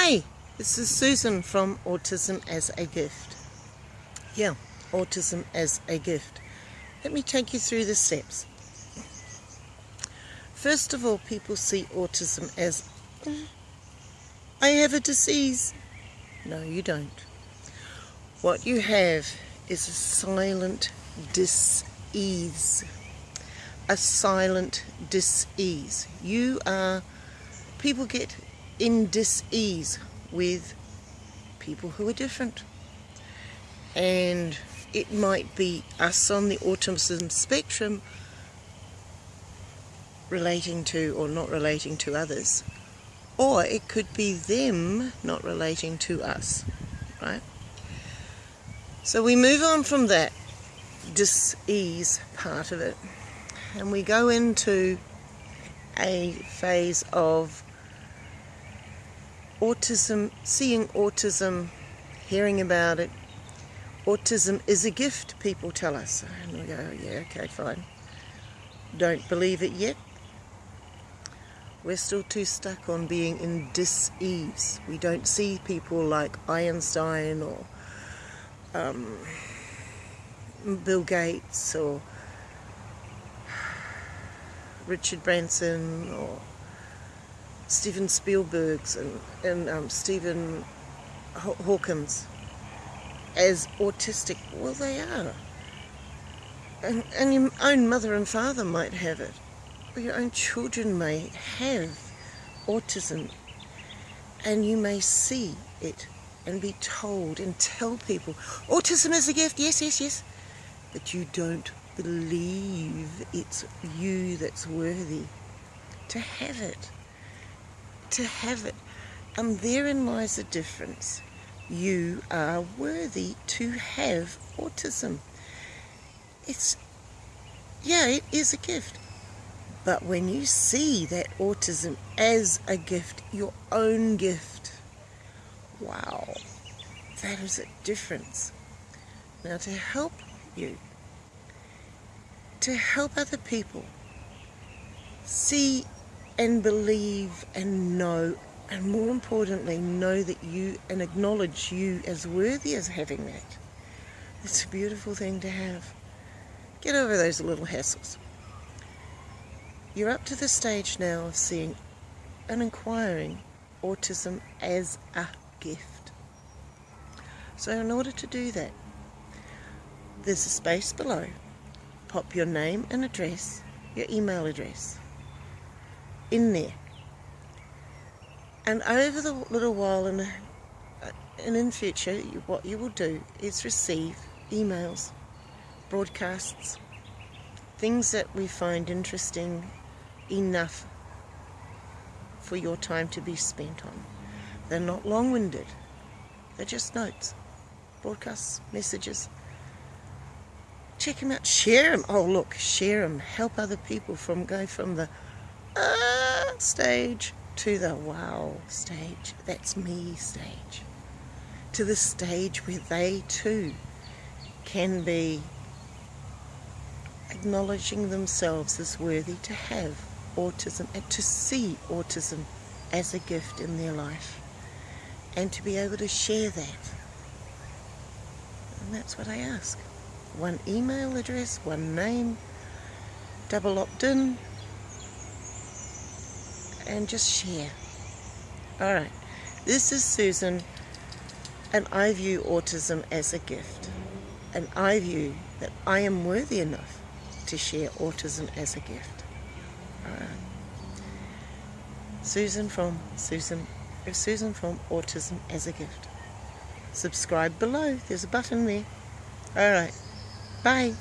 Hi, this is Susan from Autism as a Gift. Yeah, Autism as a Gift. Let me take you through the steps. First of all, people see autism as I have a disease. No, you don't. What you have is a silent dis-ease. A silent dis-ease. You are, people get in dis-ease with people who are different. And it might be us on the autism spectrum relating to or not relating to others. Or it could be them not relating to us, right? So we move on from that dis-ease part of it and we go into a phase of autism, seeing autism, hearing about it. Autism is a gift, people tell us. And we go, yeah, okay, fine. Don't believe it yet. We're still too stuck on being in dis-ease. We don't see people like Einstein or um, Bill Gates or Richard Branson or Steven Spielberg's and, and um, Stephen Hawkins as autistic. Well, they are. And, and your own mother and father might have it. Or your own children may have autism. And you may see it and be told and tell people, autism is a gift, yes, yes, yes. But you don't believe it's you that's worthy to have it to have it. And therein lies the difference. You are worthy to have autism. It's, yeah, it is a gift. But when you see that autism as a gift, your own gift, wow, that is a difference. Now to help you, to help other people see and believe and know and more importantly know that you and acknowledge you as worthy as having that. It's a beautiful thing to have. Get over those little hassles. You're up to the stage now of seeing and inquiring autism as a gift. So in order to do that there's a space below. Pop your name and address your email address in there. And over the little while and, and in future, what you will do is receive emails, broadcasts, things that we find interesting enough for your time to be spent on. They're not long-winded. They're just notes, broadcasts, messages. Check them out. Share them. Oh, look, share them. Help other people from go from the uh, stage to the wow stage. That's me stage. To the stage where they too can be acknowledging themselves as worthy to have autism and to see autism as a gift in their life and to be able to share that. And that's what I ask. One email address, one name, double opt-in, and just share. Alright, this is Susan and I view autism as a gift and I view that I am worthy enough to share autism as a gift. Susan from Susan uh, Susan from Autism as a Gift. Subscribe below. There's a button there. Alright. Bye.